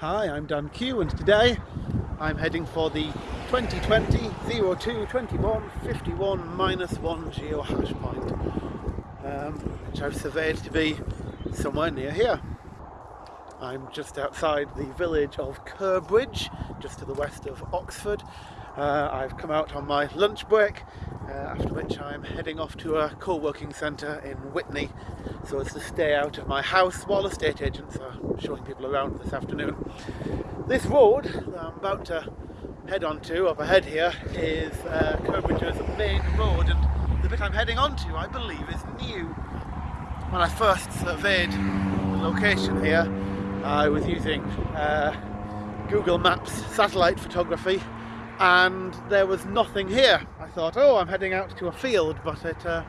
Hi, I'm Dan Q and today I'm heading for the 2020 02 21 51 minus 1 geohash point um, which I've surveyed to be somewhere near here. I'm just outside the village of Curbridge, just to the west of Oxford. Uh, I've come out on my lunch break, after which I'm heading off to a co-working centre in Witney so as to stay out of my house while estate agents are showing people around this afternoon. This road that I'm about to head onto up ahead here is uh, Curbridge's main road, and the bit I'm heading onto, I believe, is new. When I first surveyed the location here, I was using uh, Google Maps satellite photography and there was nothing here. I thought, oh, I'm heading out to a field, but it uh,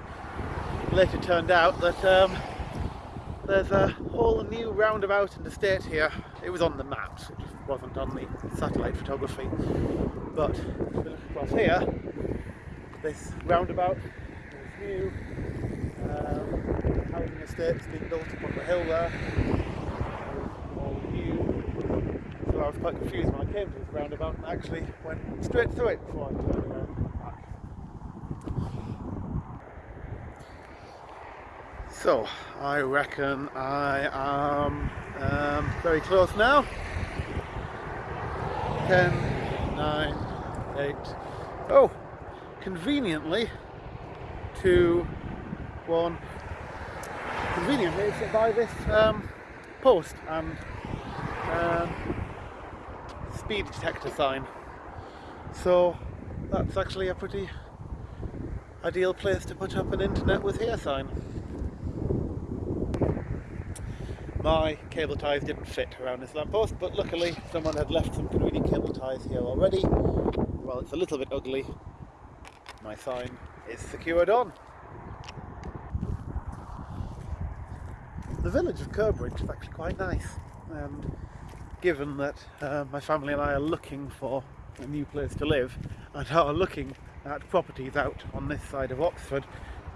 later turned out that um, there's a whole new roundabout and estate here. It was on the maps, it just wasn't on the satellite photography. But if you look across here, this roundabout is new. Um, housing estates being built up on the hill there so I was quite confused when I came to this roundabout and actually went straight through it before I turned around back. So, I reckon I am um, very close now. 10, 9, 8, oh, conveniently, 2, 1, conveniently it's by this um, post and um, speed detector sign. So that's actually a pretty ideal place to put up an internet with here sign. My cable ties didn't fit around this lamppost, but luckily someone had left some convenient cable ties here already. Well, it's a little bit ugly. My sign is secured on. The village of Curbridge is actually quite nice and given that uh, my family and I are looking for a new place to live and are looking at properties out on this side of Oxford,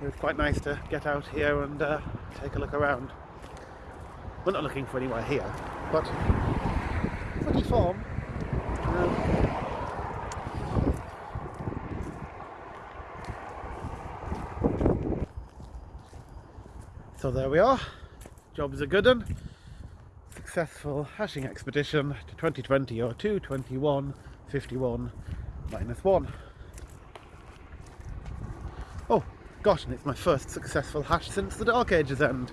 it was quite nice to get out here and uh, take a look around. We're not looking for anywhere here, but pretty farm. Um, so there we are, job's a good one successful hashing expedition to 2020 or 221 51 minus 1. Oh gosh, and it's my first successful hash since the Dark Ages end.